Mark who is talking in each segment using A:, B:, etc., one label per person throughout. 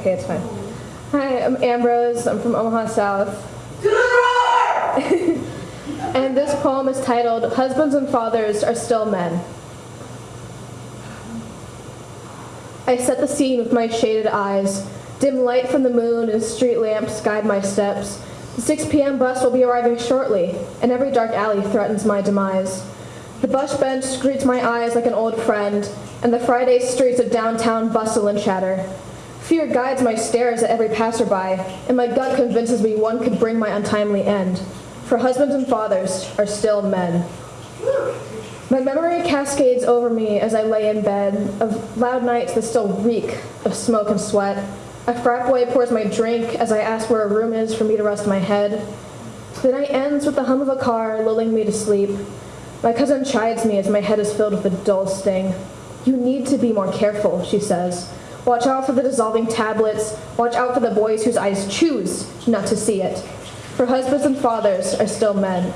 A: Okay, it's fine. Hi, I'm Ambrose. I'm from Omaha South. and this poem is titled Husbands and Fathers Are Still Men. I set the scene with my shaded eyes. Dim light from the moon and street lamps guide my steps. The 6 p.m. bus will be arriving shortly, and every dark alley threatens my demise. The bus bench greets my eyes like an old friend, and the Friday streets of downtown bustle and chatter. Fear guides my stares at every passerby, and my gut convinces me one could bring my untimely end. For husbands and fathers are still men. My memory cascades over me as I lay in bed of loud nights that still reek of smoke and sweat. A frat boy pours my drink as I ask where a room is for me to rest my head. The night ends with the hum of a car lulling me to sleep. My cousin chides me as my head is filled with a dull sting. You need to be more careful, she says. Watch out for the dissolving tablets. Watch out for the boys whose eyes choose not to see it. For husbands and fathers are still men.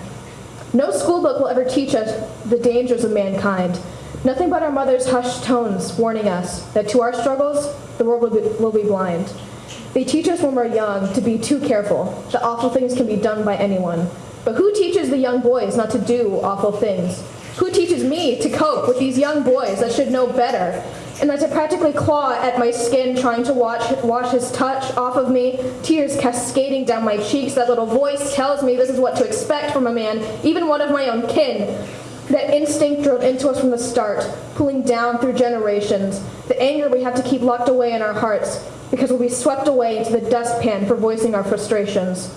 A: No schoolbook will ever teach us the dangers of mankind. Nothing but our mother's hushed tones warning us that to our struggles, the world will be, will be blind. They teach us when we're young to be too careful, that awful things can be done by anyone. But who teaches the young boys not to do awful things? Who teaches me to cope with these young boys that should know better and as I practically claw at my skin, trying to watch, wash his touch off of me, tears cascading down my cheeks, that little voice tells me this is what to expect from a man, even one of my own kin. That instinct drilled into us from the start, pulling down through generations. The anger we have to keep locked away in our hearts, because we'll be swept away into the dustpan for voicing our frustrations.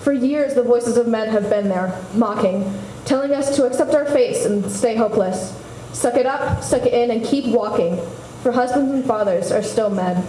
A: For years, the voices of men have been there, mocking, telling us to accept our fates and stay hopeless. Suck it up, suck it in, and keep walking, for husbands and fathers are still men.